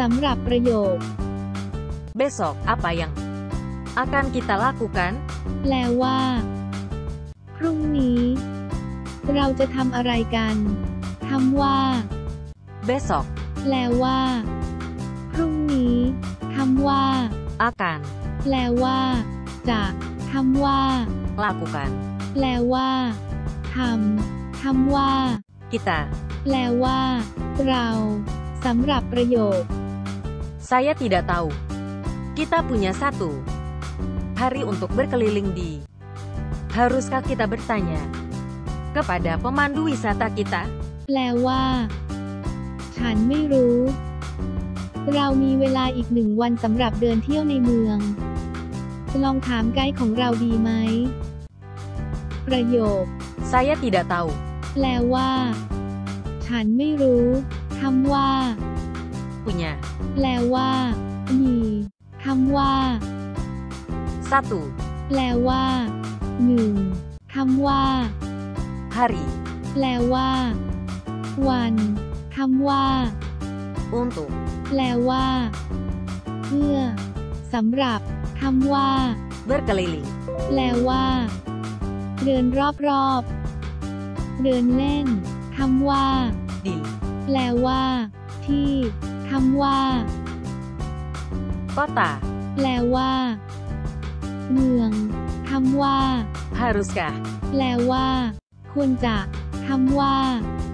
สำหรับประโยค Besok, apa yang akan kita lakukan? แปลว่า พรุ่งนี้ เราจะทำอะไรกันคำว่า Besok, แปลว่า พรุ่งนี้คำว่า akan แปลว่า จะคำว่า lakukan. แปลว่าทำคำว่า Kita, แปลว่า เราสำหรับประโยค saya tidak tahu. Kita punya satu hari untuk berkeliling di. Haruskah kita bertanya kepada pemandu wisata kita? แปลว่า ฉันไม่รู้ เรามีเวลาอีกหนึ่งวันสำหรับเดินเที่ยวในเมือง ลองถามไกด์ของเราดีไหม ประโยค Saya tidak tahu. แปลว่า ฉันไม่รู้คำว่า Punya แปลว่า มีคำว่า satu แปลว่าหนึ่งคำว่า hari แปลว่า วันคำว่า untuk แปลว่า เพื่อสำหรับคำว่า berkeliling แปลว่า เดินรอบๆ เดินเล่นคำว่า di แปลว่า ที่ คำว่า kota. แปลว่า เมืองคำว่า Haruskah แปลว่า ควรจะคำว่า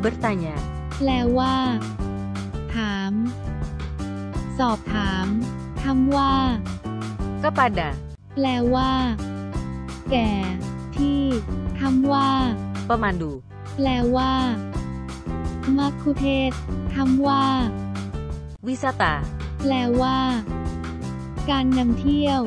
bertanya แปลว่า ถาม สอบถามคำว่า kepada แปลว่า แก่ ที่คำว่า pemandu แปลว่ามัคคุเทศก์คำว่า วิสตา แปลว่า การนำเที่ยว